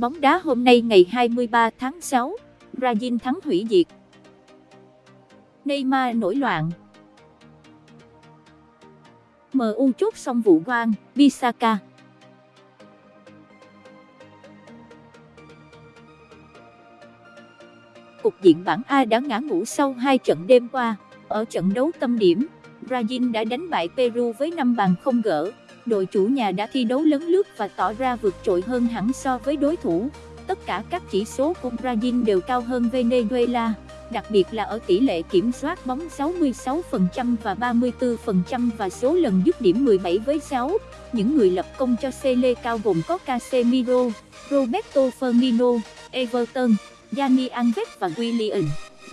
tin bóng đá hôm nay ngày 23 tháng 6, Brazil thắng hủy diệt. Neymar nổi loạn. MU chốt xong vụ quan, Bisaka. Cục diện bảng A đã ngã ngủ sau hai trận đêm qua. Ở trận đấu tâm điểm, Brazil đã đánh bại Peru với 5 bàn không gỡ. Đội chủ nhà đã thi đấu lấn lướt và tỏ ra vượt trội hơn hẳn so với đối thủ. Tất cả các chỉ số của Brazil đều cao hơn Venezuela, đặc biệt là ở tỷ lệ kiểm soát bóng 66% và 34% và số lần dứt điểm 17 với 6. Những người lập công cho Sele cao gồm có Casemiro, Roberto Firmino, Everton, Dani Alves và Willian.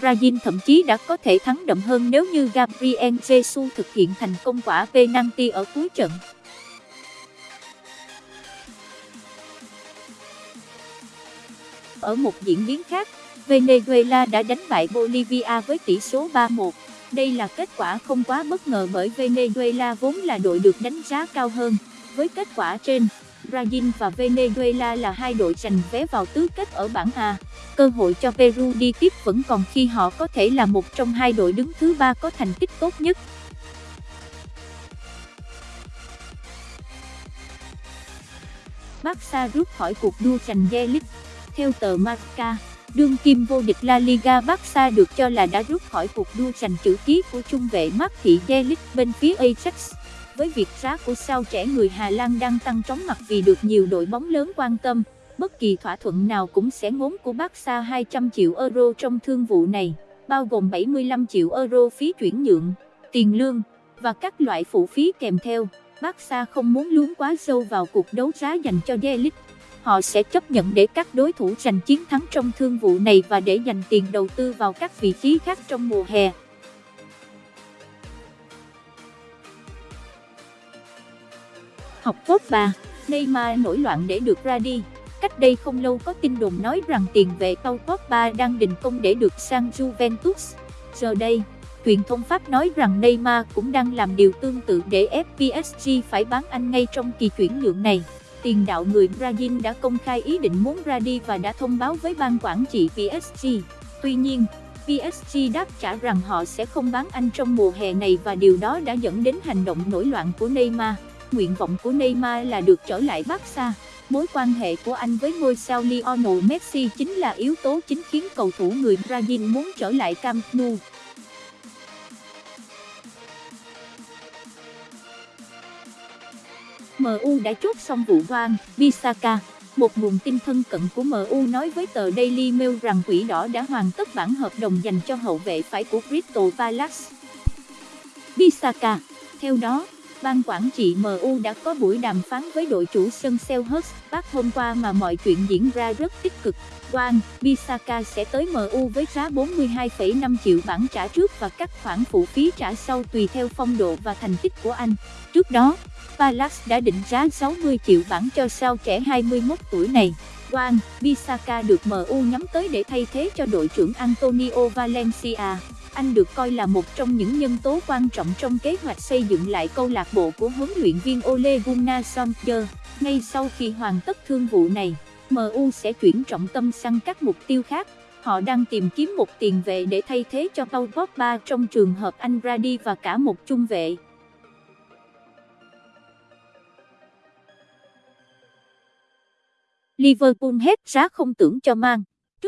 Brazil thậm chí đã có thể thắng đậm hơn nếu như Gabriel Jesus thực hiện thành công quả penalty ở cuối trận. Ở một diễn biến khác, Venezuela đã đánh bại Bolivia với tỷ số 3-1. Đây là kết quả không quá bất ngờ bởi Venezuela vốn là đội được đánh giá cao hơn. Với kết quả trên, Brazil và Venezuela là hai đội giành vé vào tứ kết ở bảng A. Cơ hội cho Peru đi tiếp vẫn còn khi họ có thể là một trong hai đội đứng thứ ba có thành tích tốt nhất. Barca rút khỏi cuộc đua giành V-League. Theo tờ Marca, đương kim vô địch La Liga Barca được cho là đã rút khỏi cuộc đua giành chữ ký của trung vệ Mark Thị Delic bên phía Ajax với việc giá của sao trẻ người Hà Lan đang tăng chóng mặt vì được nhiều đội bóng lớn quan tâm, bất kỳ thỏa thuận nào cũng sẽ ngốn của Barca 200 triệu euro trong thương vụ này, bao gồm 75 triệu euro phí chuyển nhượng, tiền lương và các loại phụ phí kèm theo. Barca không muốn lún quá sâu vào cuộc đấu giá dành cho Delic. Họ sẽ chấp nhận để các đối thủ giành chiến thắng trong thương vụ này và để dành tiền đầu tư vào các vị trí khác trong mùa hè. học cốt 3, Neymar nổi loạn để được ra đi. Cách đây không lâu có tin đồn nói rằng tiền vệ Paul Pogba đang đình công để được sang Juventus. Giờ đây, truyền thông Pháp nói rằng Neymar cũng đang làm điều tương tự để ép PSG phải bán anh ngay trong kỳ chuyển nhượng này. Tiền đạo người Brazil đã công khai ý định muốn ra đi và đã thông báo với ban quản trị PSG. Tuy nhiên, PSG đáp trả rằng họ sẽ không bán anh trong mùa hè này và điều đó đã dẫn đến hành động nổi loạn của Neymar. Nguyện vọng của Neymar là được trở lại Barca. Mối quan hệ của anh với ngôi sao Lionel Messi chính là yếu tố chính khiến cầu thủ người Brazil muốn trở lại Camp Nou. MU đã chốt xong vụ Van Bissaka. Một nguồn tin thân cận của MU nói với tờ Daily Mail rằng quỷ đỏ đã hoàn tất bản hợp đồng dành cho hậu vệ phải của Crystal Palace. Bissaka. Theo đó, ban quản trị MU đã có buổi đàm phán với đội chủ sân Selhurst Park hôm qua mà mọi chuyện diễn ra rất tích cực. Wang Bisaka sẽ tới MU với giá 42,5 triệu bảng trả trước và các khoản phụ phí trả sau tùy theo phong độ và thành tích của anh. Trước đó, Palace đã định giá 60 triệu bảng cho sao trẻ 21 tuổi này. Wang Bisaka được MU nhắm tới để thay thế cho đội trưởng Antonio Valencia. Anh được coi là một trong những nhân tố quan trọng trong kế hoạch xây dựng lại câu lạc bộ của huấn luyện viên Ole Gunnar Solskjaer. Ngay sau khi hoàn tất thương vụ này, MU sẽ chuyển trọng tâm sang các mục tiêu khác. Họ đang tìm kiếm một tiền vệ để thay thế cho Paul Pogba trong trường hợp anh ra đi và cả một trung vệ. Liverpool hết giá không tưởng cho mang.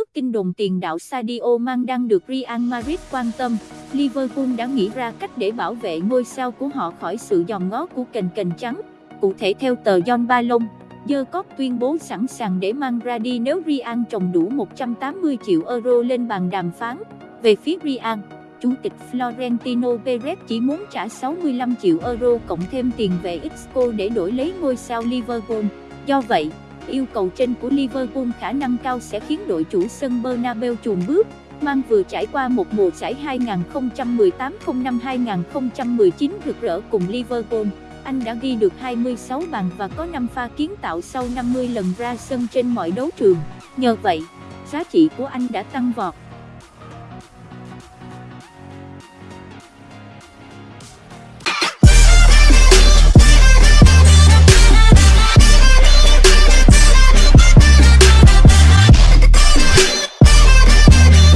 Trước tin đồn tiền đạo Sadio Man đang được Real Madrid quan tâm, Liverpool đã nghĩ ra cách để bảo vệ ngôi sao của họ khỏi sự dòm ngó của kền kền trắng. Cụ thể theo tờ John Balong, Jacob tuyên bố sẵn sàng để mang ra đi nếu Real trồng đủ 180 triệu euro lên bàn đàm phán. Về phía Real, Chủ tịch Florentino Perez chỉ muốn trả 65 triệu euro cộng thêm tiền về Isco để đổi lấy ngôi sao Liverpool. Do vậy, Yêu cầu trên của Liverpool khả năng cao sẽ khiến đội chủ sân Bernabeu chùn bước. Mang vừa trải qua một mùa giải 2018-05-2019 rực rỡ cùng Liverpool. Anh đã ghi được 26 bàn và có 5 pha kiến tạo sau 50 lần ra sân trên mọi đấu trường. Nhờ vậy, giá trị của anh đã tăng vọt.